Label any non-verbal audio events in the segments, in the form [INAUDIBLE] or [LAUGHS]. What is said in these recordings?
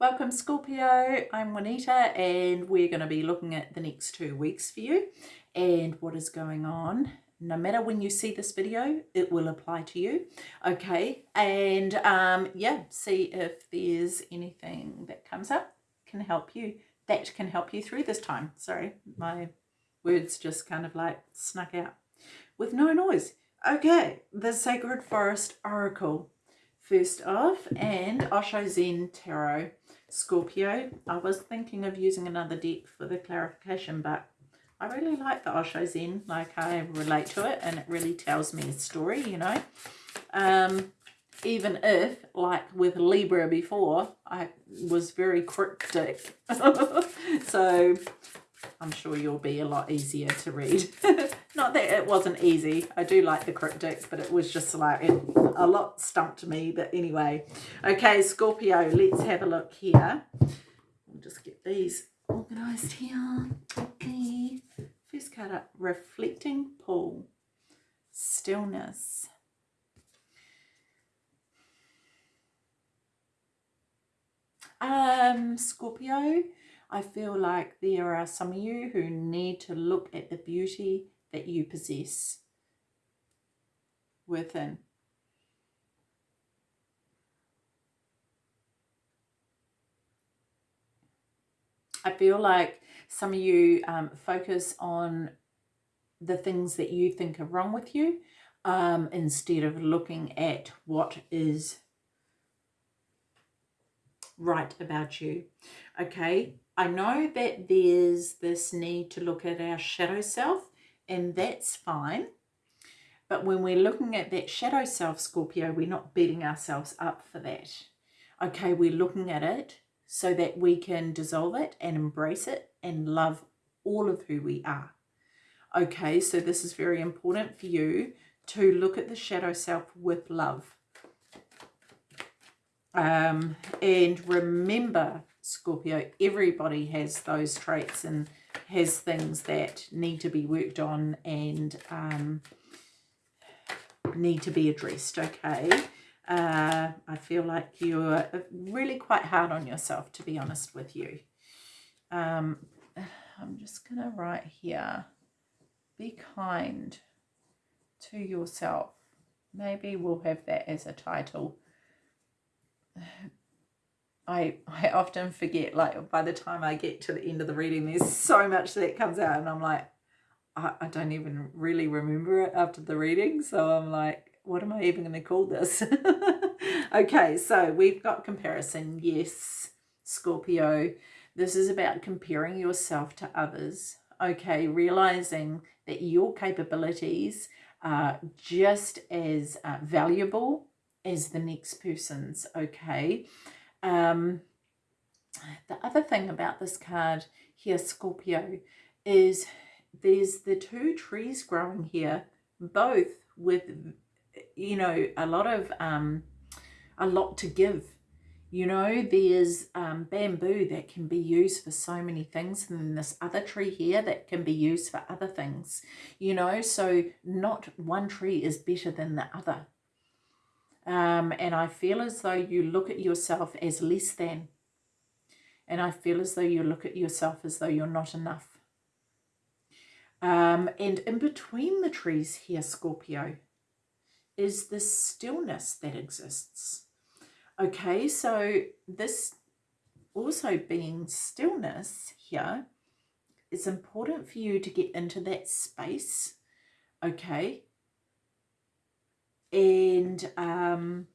Welcome Scorpio, I'm Juanita and we're going to be looking at the next two weeks for you and what is going on. No matter when you see this video, it will apply to you. Okay, and um, yeah, see if there's anything that comes up can help you, that can help you through this time. Sorry, my words just kind of like snuck out with no noise. Okay, the Sacred Forest Oracle first off and Osho Zen Tarot Scorpio. I was thinking of using another deck for the clarification but I really like the Osho Zen like I relate to it and it really tells me a story you know um, even if like with Libra before I was very cryptic [LAUGHS] so I'm sure you'll be a lot easier to read. [LAUGHS] Not that it wasn't easy. I do like the cryptic, but it was just like it, a lot stumped me. But anyway, okay, Scorpio, let's have a look here. We'll just get these organised here. Okay, first card up, Reflecting Pool, Stillness. Um, Scorpio, I feel like there are some of you who need to look at the beauty that you possess within. I feel like some of you um, focus on the things that you think are wrong with you um, instead of looking at what is right about you. Okay, I know that there's this need to look at our shadow self and that's fine. But when we're looking at that shadow self, Scorpio, we're not beating ourselves up for that. Okay, we're looking at it so that we can dissolve it and embrace it and love all of who we are. Okay, so this is very important for you to look at the shadow self with love. Um, and remember Scorpio, everybody has those traits and has things that need to be worked on and um, need to be addressed, okay? Uh, I feel like you're really quite hard on yourself, to be honest with you. Um, I'm just going to write here, be kind to yourself. Maybe we'll have that as a title I, I often forget, like, by the time I get to the end of the reading, there's so much that comes out, and I'm like, I, I don't even really remember it after the reading, so I'm like, what am I even going to call this? [LAUGHS] okay, so we've got comparison. Yes, Scorpio. This is about comparing yourself to others. Okay, realizing that your capabilities are just as uh, valuable as the next person's. Okay, um, the other thing about this card here, Scorpio, is there's the two trees growing here, both with, you know, a lot of, um, a lot to give. You know, there's um, bamboo that can be used for so many things and then this other tree here that can be used for other things. You know, so not one tree is better than the other. Um, and I feel as though you look at yourself as less than. And I feel as though you look at yourself as though you're not enough. Um, and in between the trees here, Scorpio, is the stillness that exists. Okay, so this also being stillness here, it's important for you to get into that space, okay, and um,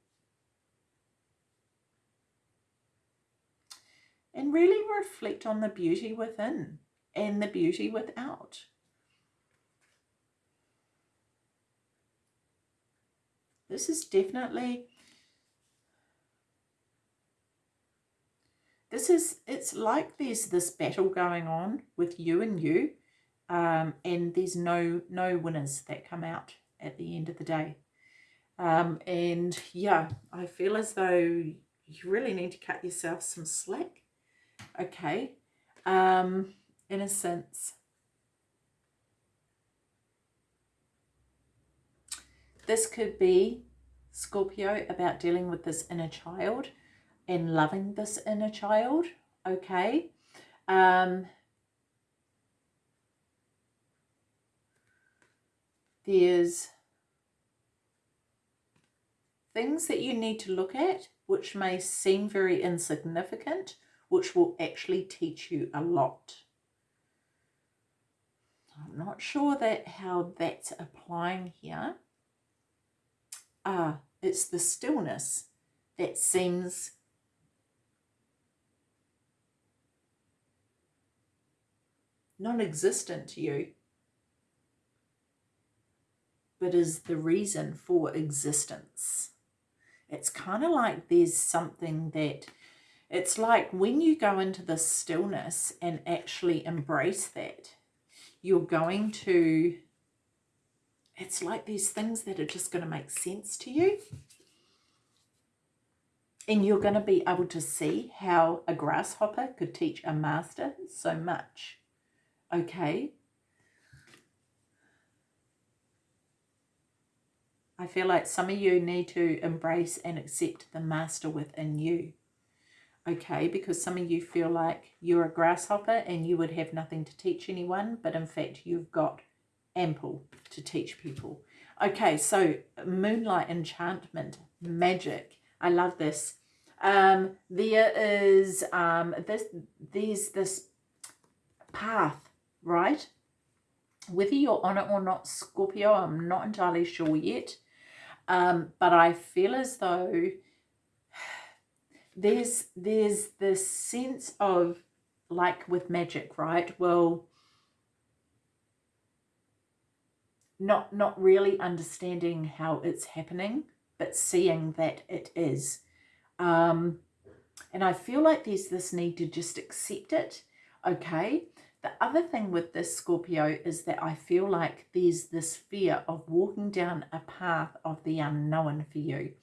and really reflect on the beauty within and the beauty without. This is definitely, this is, it's like there's this battle going on with you and you, um, and there's no, no winners that come out at the end of the day. Um, and yeah, I feel as though you really need to cut yourself some slack. Okay. Um, in a sense. This could be Scorpio about dealing with this inner child. and loving this inner child, okay? Um, there's things that you need to look at which may seem very insignificant, which will actually teach you a lot. I'm not sure that how that's applying here. Ah, it's the stillness that seems non-existent to you but is the reason for existence. It's kind of like there's something that, it's like when you go into the stillness and actually embrace that, you're going to, it's like these things that are just going to make sense to you. And you're going to be able to see how a grasshopper could teach a master so much. Okay, I feel like some of you need to embrace and accept the master within you. Okay, because some of you feel like you're a grasshopper and you would have nothing to teach anyone, but in fact you've got ample to teach people. Okay, so moonlight enchantment, magic. I love this. Um, there is um, this, there's this path, right? Whether you're on it or not, Scorpio, I'm not entirely sure yet. Um, but I feel as though there's there's this sense of like with magic, right? Well, not not really understanding how it's happening, but seeing that it is. Um, and I feel like there's this need to just accept it, okay? The other thing with this Scorpio is that I feel like there's this fear of walking down a path of the unknown for you.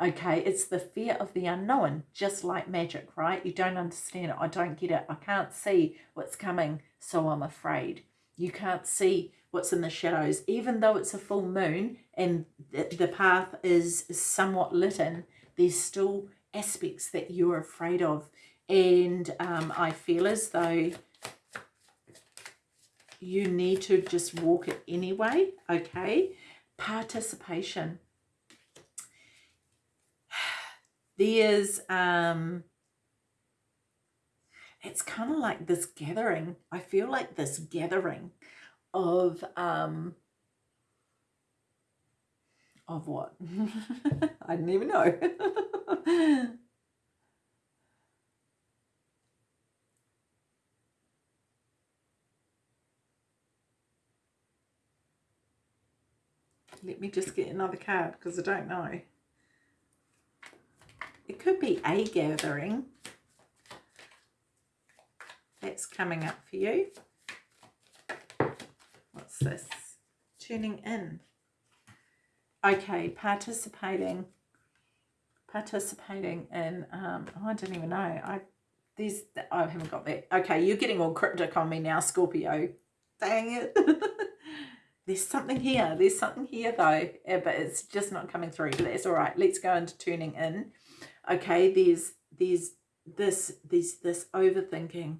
Okay, it's the fear of the unknown, just like magic, right? You don't understand it. I don't get it. I can't see what's coming, so I'm afraid. You can't see what's in the shadows. Even though it's a full moon and the path is somewhat lit in, there's still aspects that you're afraid of. And um, I feel as though you need to just walk it anyway, okay? Participation. [SIGHS] There's, um, it's kind of like this gathering. I feel like this gathering of, um, of what? [LAUGHS] I didn't even know. [LAUGHS] Let me just get another card because I don't know. It could be a gathering. That's coming up for you. What's this? Tuning in. Okay, participating. Participating in, um, oh, I don't even know. I these I haven't got that. Okay, you're getting all cryptic on me now, Scorpio. Dang it. [LAUGHS] there's something here. There's something here though, eh, but it's just not coming through. But that's all right. Let's go into tuning in. Okay, there's there's this there's this overthinking,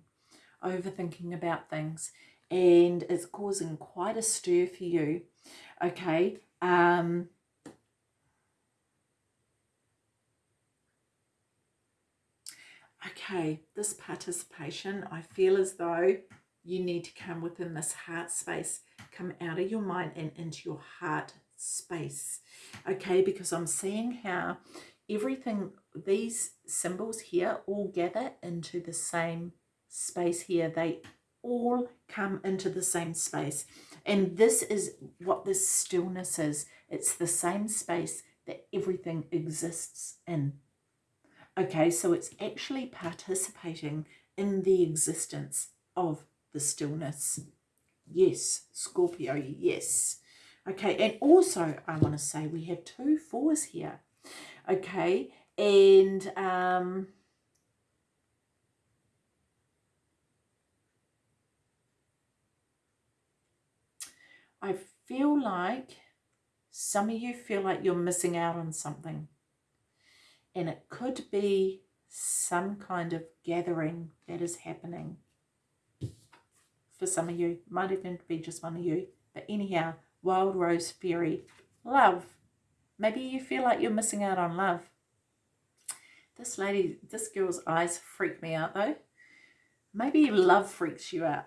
overthinking about things, and it's causing quite a stir for you. Okay. Um, okay, this participation, I feel as though you need to come within this heart space come out of your mind and into your heart space. Okay because i'm seeing how everything these symbols here all gather into the same space here. They all come into the same space. And this is what this stillness is. It's the same space that everything exists in. Okay so it's actually participating in the existence of the stillness Yes, Scorpio, yes. Okay, and also I want to say we have two fours here. Okay, and um, I feel like some of you feel like you're missing out on something. And it could be some kind of gathering that is happening for some of you. Might even be just one of you. But anyhow, Wild Rose Fairy, love. Maybe you feel like you're missing out on love. This lady, this girl's eyes freak me out though. Maybe love freaks you out.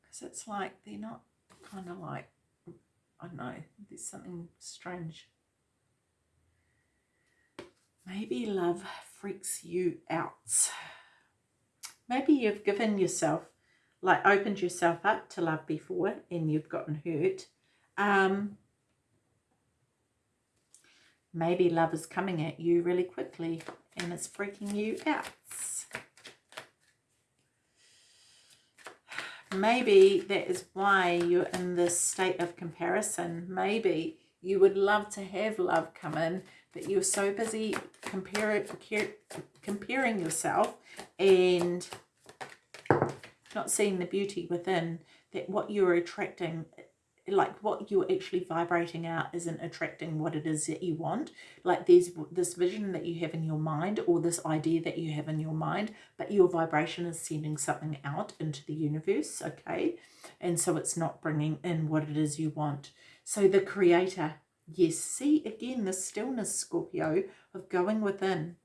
Because it's like they're not kind of like, I don't know, there's something strange. Maybe love freaks you out. Maybe you've given yourself, like opened yourself up to love before and you've gotten hurt. Um, maybe love is coming at you really quickly and it's freaking you out. Maybe that is why you're in this state of comparison. Maybe you would love to have love come in, but you're so busy compare, comparing yourself and not seeing the beauty within that what you're attracting like what you're actually vibrating out isn't attracting what it is that you want. Like there's this vision that you have in your mind or this idea that you have in your mind but your vibration is sending something out into the universe okay? And so it's not bringing in what it is you want. So the creator yes see again the stillness Scorpio of going within.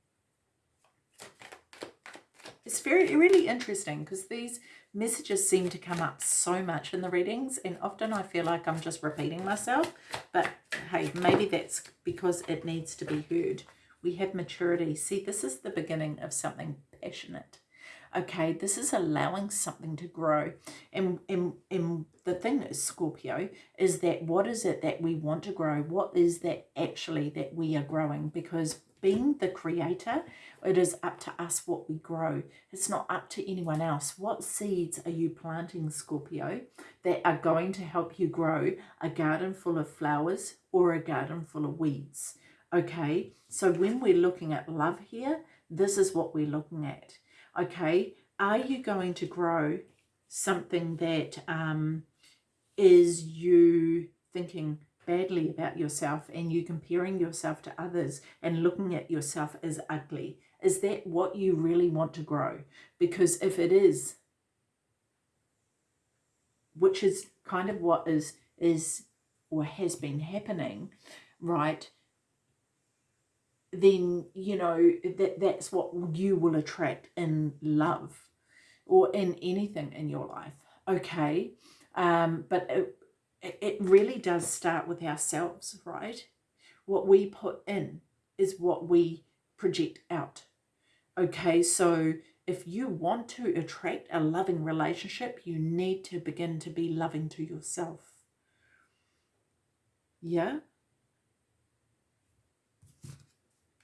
It's very really interesting because these messages seem to come up so much in the readings and often I feel like I'm just repeating myself but hey maybe that's because it needs to be heard. We have maturity. See this is the beginning of something passionate okay this is allowing something to grow and and, and the thing is Scorpio is that what is it that we want to grow what is that actually that we are growing because being the creator, it is up to us what we grow. It's not up to anyone else. What seeds are you planting, Scorpio, that are going to help you grow a garden full of flowers or a garden full of weeds? Okay, so when we're looking at love here, this is what we're looking at. Okay, are you going to grow something that um, is you thinking, badly about yourself and you comparing yourself to others and looking at yourself as ugly? Is that what you really want to grow? Because if it is, which is kind of what is is or has been happening, right? Then you know that that's what you will attract in love or in anything in your life. Okay, um, but it, it really does start with ourselves, right? What we put in is what we project out. Okay, so if you want to attract a loving relationship, you need to begin to be loving to yourself. Yeah?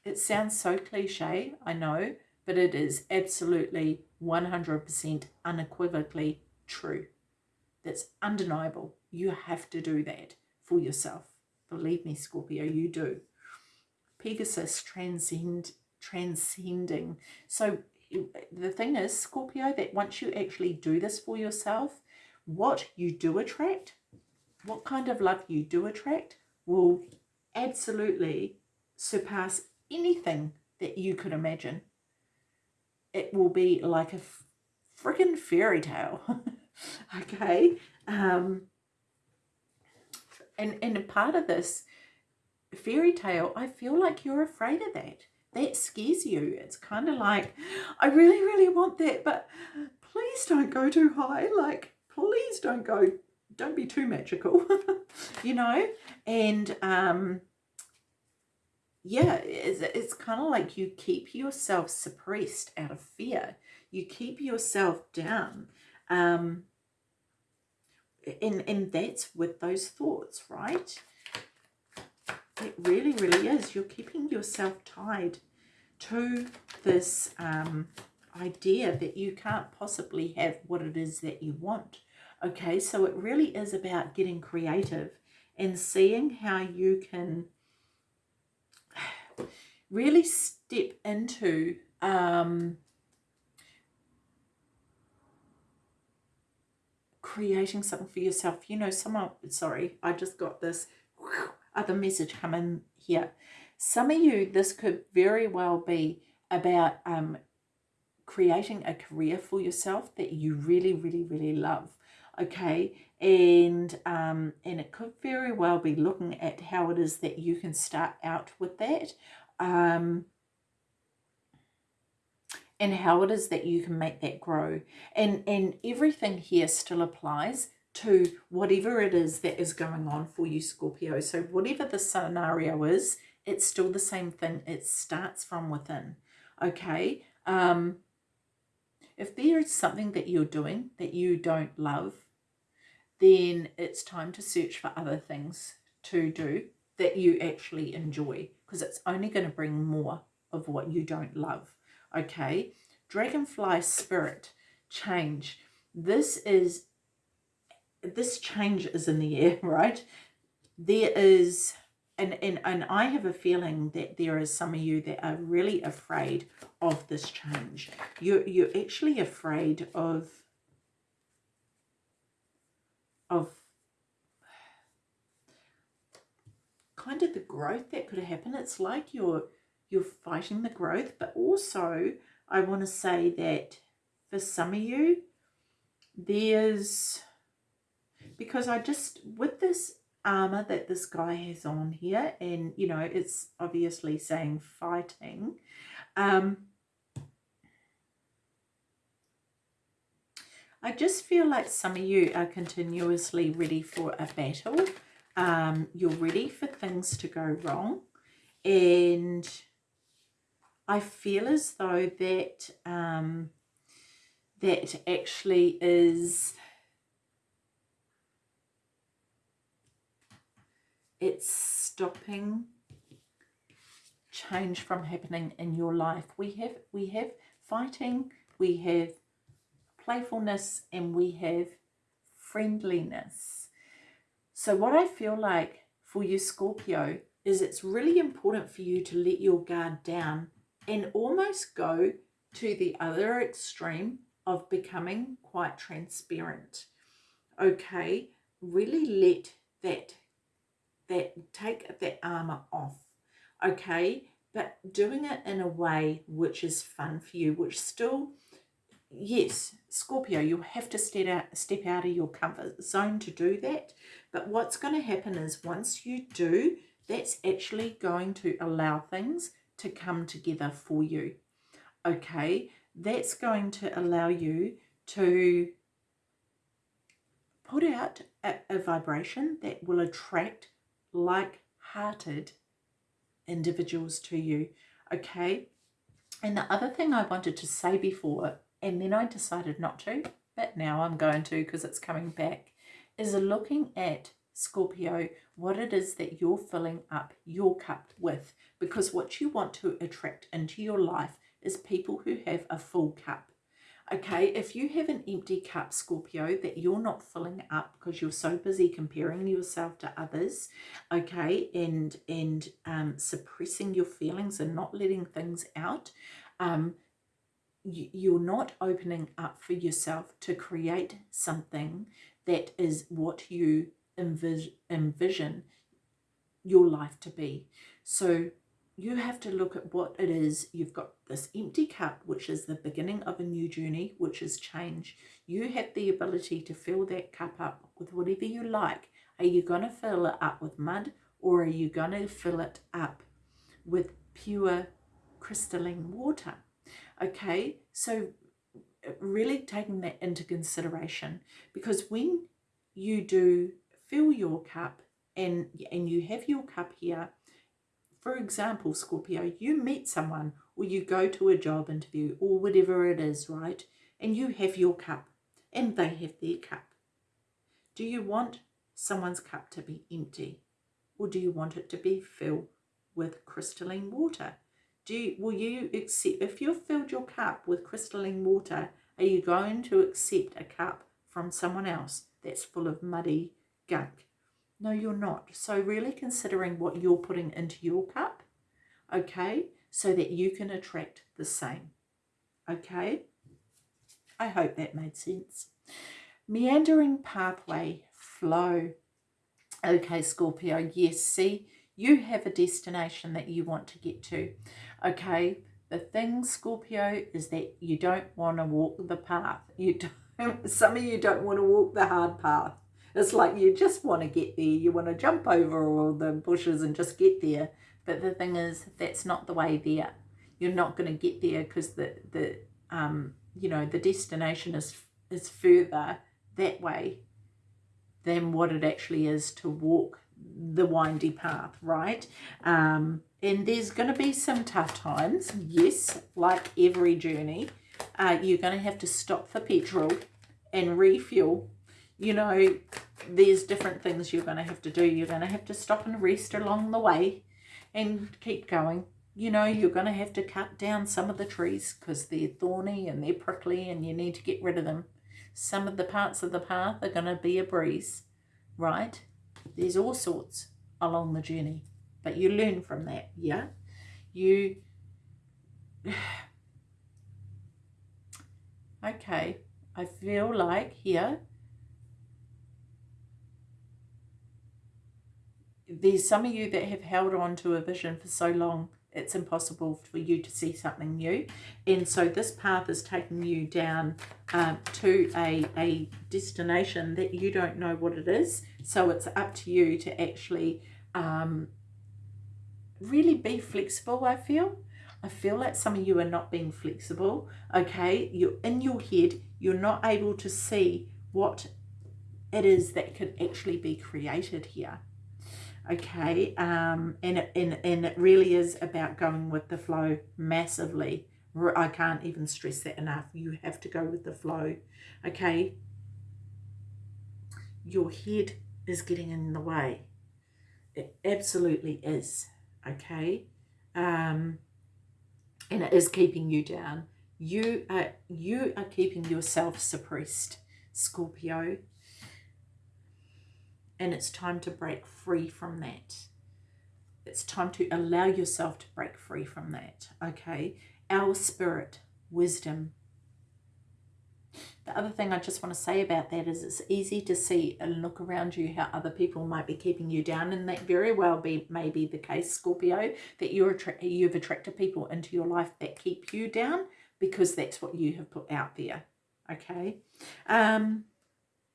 It sounds so cliche, I know, but it is absolutely 100% unequivocally true. That's undeniable. You have to do that for yourself. Believe me, Scorpio, you do. Pegasus transcend, transcending. So the thing is, Scorpio, that once you actually do this for yourself, what you do attract, what kind of love you do attract will absolutely surpass anything that you could imagine. It will be like a freaking fairy tale. [LAUGHS] okay. Um, and, and a part of this fairy tale, I feel like you're afraid of that. That scares you. It's kind of like, I really, really want that, but please don't go too high. Like, please don't go, don't be too magical, [LAUGHS] you know? And, um, yeah, it's, it's kind of like you keep yourself suppressed out of fear. You keep yourself down. Um, and, and that's with those thoughts, right? It really, really is. You're keeping yourself tied to this um, idea that you can't possibly have what it is that you want. Okay, so it really is about getting creative and seeing how you can really step into um, creating something for yourself. You know, someone, sorry, I just got this other message coming here. Some of you, this could very well be about um, creating a career for yourself that you really, really, really love. Okay, and um, and it could very well be looking at how it is that you can start out with that. Um, and how it is that you can make that grow. And, and everything here still applies to whatever it is that is going on for you, Scorpio. So whatever the scenario is, it's still the same thing. It starts from within, okay? Um, if there is something that you're doing that you don't love, then it's time to search for other things to do that you actually enjoy because it's only going to bring more of what you don't love okay? Dragonfly spirit change. This is this change is in the air [LAUGHS] right? There is and, and and I have a feeling that there is some of you that are really afraid of this change. You're you're actually afraid of of kind of the growth that could happen. It's like you're you're fighting the growth, but also I want to say that for some of you, there's, because I just, with this armor that this guy has on here, and, you know, it's obviously saying fighting, um, I just feel like some of you are continuously ready for a battle. Um, you're ready for things to go wrong. And I feel as though that um, that actually is it's stopping change from happening in your life. We have we have fighting, we have playfulness, and we have friendliness. So what I feel like for you Scorpio is it's really important for you to let your guard down and almost go to the other extreme of becoming quite transparent. Okay, really let that that take that armor off. Okay, but doing it in a way which is fun for you, which still yes, Scorpio, you have to step out, step out of your comfort zone to do that. But what's going to happen is once you do, that's actually going to allow things to come together for you. Okay, that's going to allow you to put out a, a vibration that will attract like-hearted individuals to you. Okay, and the other thing I wanted to say before, and then I decided not to, but now I'm going to because it's coming back, is looking at Scorpio, what it is that you're filling up your cup with. Because what you want to attract into your life is people who have a full cup. Okay, if you have an empty cup, Scorpio, that you're not filling up because you're so busy comparing yourself to others, okay, and and um, suppressing your feelings and not letting things out, um, you're not opening up for yourself to create something that is what you envis envision your life to be. So you have to look at what it is. You've got this empty cup, which is the beginning of a new journey, which is change. You have the ability to fill that cup up with whatever you like. Are you going to fill it up with mud or are you going to fill it up with pure crystalline water? Okay, so uh, really taking that into consideration because when you do fill your cup and, and you have your cup here, for example, Scorpio, you meet someone or you go to a job interview or whatever it is, right? And you have your cup and they have their cup. Do you want someone's cup to be empty or do you want it to be filled with crystalline water? Do you, will you accept, if you've filled your cup with crystalline water, are you going to accept a cup from someone else that's full of muddy gunk. No, you're not. So really considering what you're putting into your cup, okay, so that you can attract the same, okay? I hope that made sense. Meandering pathway, flow. Okay, Scorpio, yes, see, You have a destination that you want to get to. Okay, the thing, Scorpio, is that you don't want to walk the path. You [LAUGHS] don't, some of you don't want to walk the hard path. It's like you just want to get there. You want to jump over all the bushes and just get there. But the thing is, that's not the way there. You're not going to get there because the, the um, you know, the destination is, is further that way than what it actually is to walk the windy path, right? Um, and there's going to be some tough times, yes, like every journey. Uh, you're going to have to stop for petrol and refuel. You know, there's different things you're going to have to do. You're going to have to stop and rest along the way and keep going. You know, you're going to have to cut down some of the trees because they're thorny and they're prickly and you need to get rid of them. Some of the parts of the path are going to be a breeze, right? There's all sorts along the journey, but you learn from that, yeah? You... [SIGHS] okay, I feel like here there's some of you that have held on to a vision for so long it's impossible for you to see something new. And so this path is taking you down um, to a, a destination that you don't know what it is. So it's up to you to actually um, really be flexible I feel. I feel like some of you are not being flexible okay? You're in your head you're not able to see what it is that could actually be created here okay um and it, and, and it really is about going with the flow massively. I can't even stress that enough. You have to go with the flow. Okay? Your head is getting in the way. It absolutely is. Okay? Um and it is keeping you down. You are you are keeping yourself suppressed scorpio and it's time to break free from that. It's time to allow yourself to break free from that, okay? Our spirit, wisdom. The other thing I just want to say about that is it's easy to see and look around you how other people might be keeping you down and that very well be may be the case, Scorpio, that you're attra you've attracted people into your life that keep you down because that's what you have put out there, okay? Um,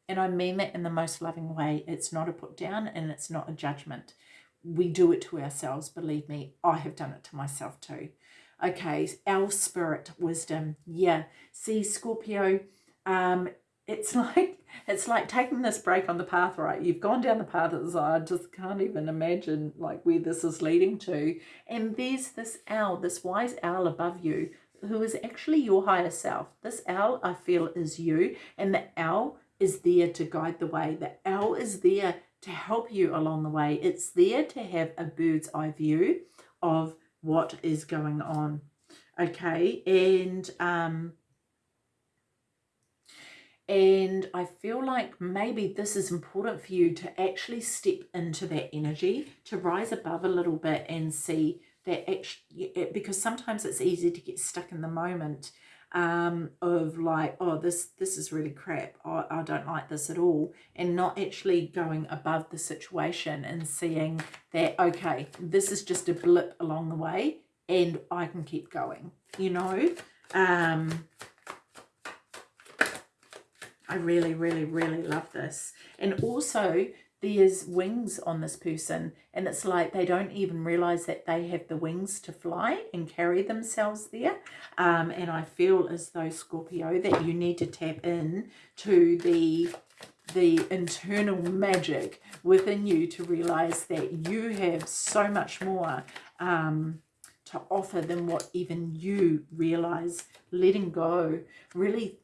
and I mean that in the most loving way. It's not a put down and it's not a judgment. We do it to ourselves, believe me. I have done it to myself too. Okay, our spirit wisdom. Yeah. See, Scorpio, um, it's [LAUGHS] like it's like taking this break on the path, right? You've gone down the path as I just can't even imagine like where this is leading to. And there's this owl, this wise owl above you, who is actually your higher self. This owl, I feel, is you. And the owl is there to guide the way. The owl is there to help you along the way. It's there to have a bird's eye view of what is going on. Okay, and um, and I feel like maybe this is important for you to actually step into that energy, to rise above a little bit and see that actually, because sometimes it's easy to get stuck in the moment um, of like, oh, this this is really crap. Oh, I don't like this at all. And not actually going above the situation and seeing that, okay, this is just a blip along the way and I can keep going, you know. Um, I really, really, really love this. And also there's wings on this person and it's like they don't even realize that they have the wings to fly and carry themselves there. Um, and I feel as though Scorpio that you need to tap in to the the internal magic within you to realize that you have so much more um, to offer than what even you realize letting go really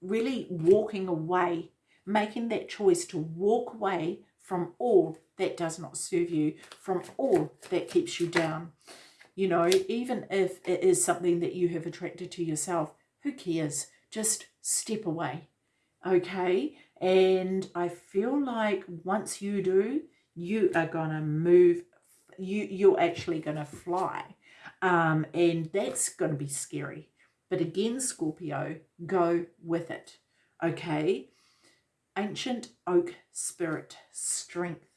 really walking away making that choice to walk away from all that does not serve you, from all that keeps you down. You know, even if it is something that you have attracted to yourself, who cares? Just step away, okay? And I feel like once you do, you are going to move, you, you're actually going to fly. Um, and that's going to be scary. But again, Scorpio, go with it, okay? Ancient oak spirit, strength.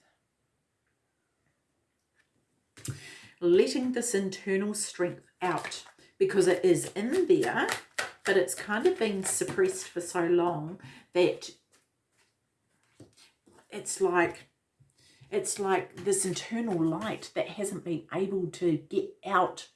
letting this internal strength out because it is in there, but it's kind of been suppressed for so long that it's like it's like this internal light that hasn't been able to get out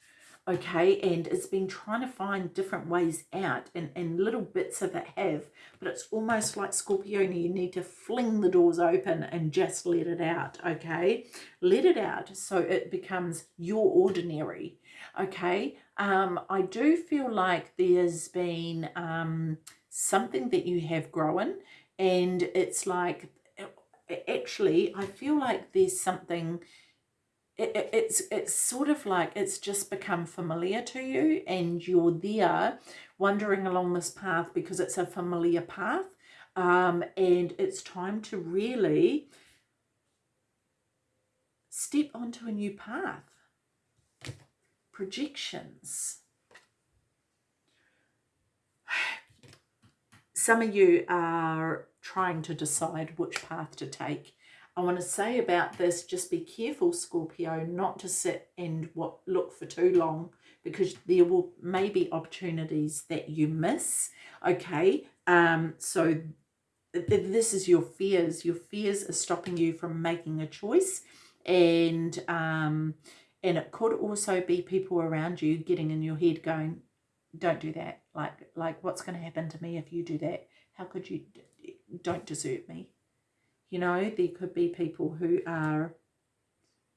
okay and it's been trying to find different ways out and, and little bits of it have but it's almost like Scorpio you need to fling the doors open and just let it out okay? Let it out so it becomes your ordinary okay? Um I do feel like there's been um something that you have grown and it's like actually I feel like there's something it, it, it's it's sort of like it's just become familiar to you and you're there wandering along this path because it's a familiar path um, and it's time to really step onto a new path projections [SIGHS] some of you are trying to decide which path to take. I want to say about this, just be careful, Scorpio, not to sit and what look for too long because there will maybe opportunities that you miss. Okay, um, so this is your fears. Your fears are stopping you from making a choice, and um, and it could also be people around you getting in your head going, "Don't do that." Like like, what's going to happen to me if you do that? How could you? don't desert me. You know, there could be people who are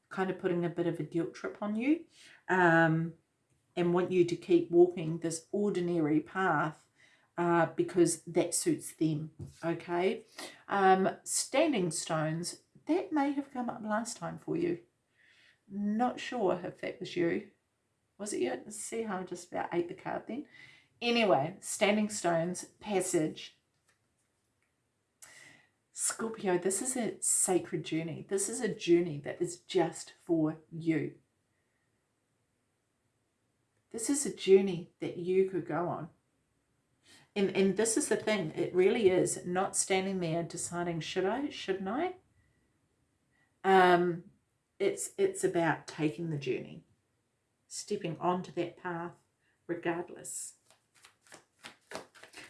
kind of putting a bit of a guilt trip on you um, and want you to keep walking this ordinary path uh, because that suits them, okay? Um, standing stones, that may have come up last time for you. Not sure if that was you. Was it you? See how I just about ate the card then. Anyway, standing stones, passage, Scorpio, this is a sacred journey. This is a journey that is just for you. This is a journey that you could go on. And, and this is the thing, it really is not standing there deciding, should I, shouldn't I? Um, it's, it's about taking the journey, stepping onto that path regardless.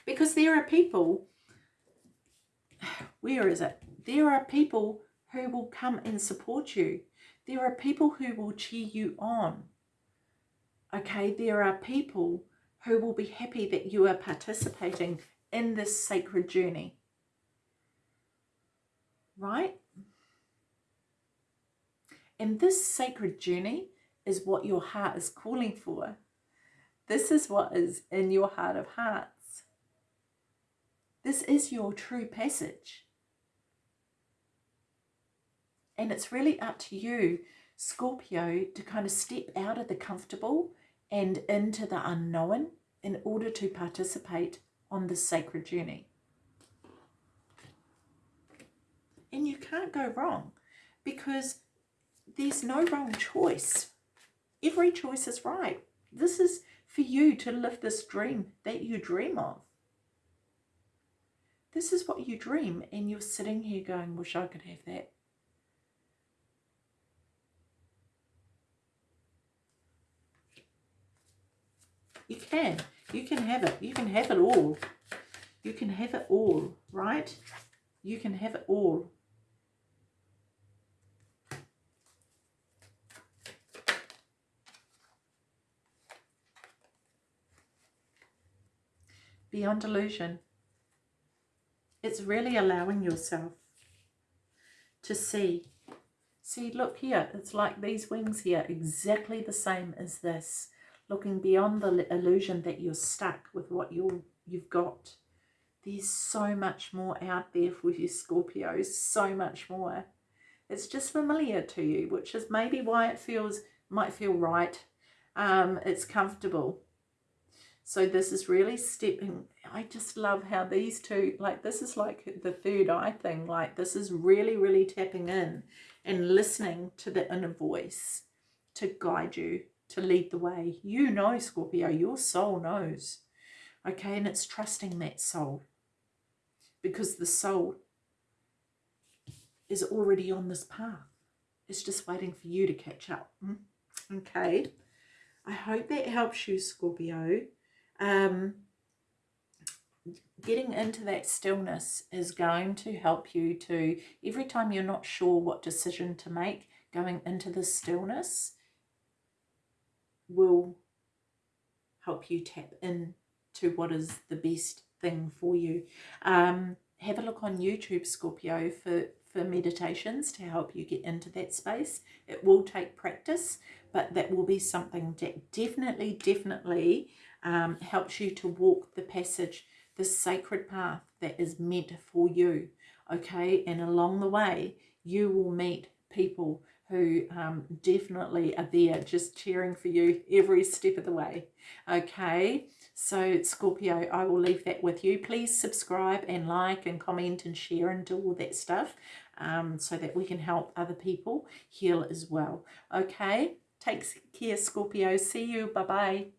Because there are people where is it? There are people who will come and support you. There are people who will cheer you on. Okay, there are people who will be happy that you are participating in this sacred journey. Right? And this sacred journey is what your heart is calling for. This is what is in your heart of hearts. This is your true passage. And it's really up to you, Scorpio, to kind of step out of the comfortable and into the unknown in order to participate on this sacred journey. And you can't go wrong because there's no wrong choice. Every choice is right. This is for you to live this dream that you dream of. This is what you dream and you're sitting here going, wish I could have that. You can. You can have it. You can have it all. You can have it all, right? You can have it all. Beyond illusion. It's really allowing yourself to see. See, look here. It's like these wings here, exactly the same as this looking beyond the illusion that you're stuck with what you you've got. There's so much more out there for you Scorpios, so much more. It's just familiar to you, which is maybe why it feels might feel right. Um, it's comfortable. So this is really stepping. I just love how these two, like this is like the third eye thing. Like this is really, really tapping in and listening to the inner voice to guide you to lead the way. You know, Scorpio, your soul knows. Okay, and it's trusting that soul because the soul is already on this path. It's just waiting for you to catch up. Mm, okay. I hope that helps you, Scorpio. Um, getting into that stillness is going to help you to, every time you're not sure what decision to make, going into the stillness will help you tap in to what is the best thing for you. Um, have a look on YouTube, Scorpio, for, for meditations to help you get into that space. It will take practice, but that will be something that definitely, definitely um, helps you to walk the passage, the sacred path that is meant for you. Okay, and along the way, you will meet people who um, definitely are there just cheering for you every step of the way. Okay, so Scorpio, I will leave that with you. Please subscribe and like and comment and share and do all that stuff um, so that we can help other people heal as well. Okay, take care Scorpio. See you. Bye-bye.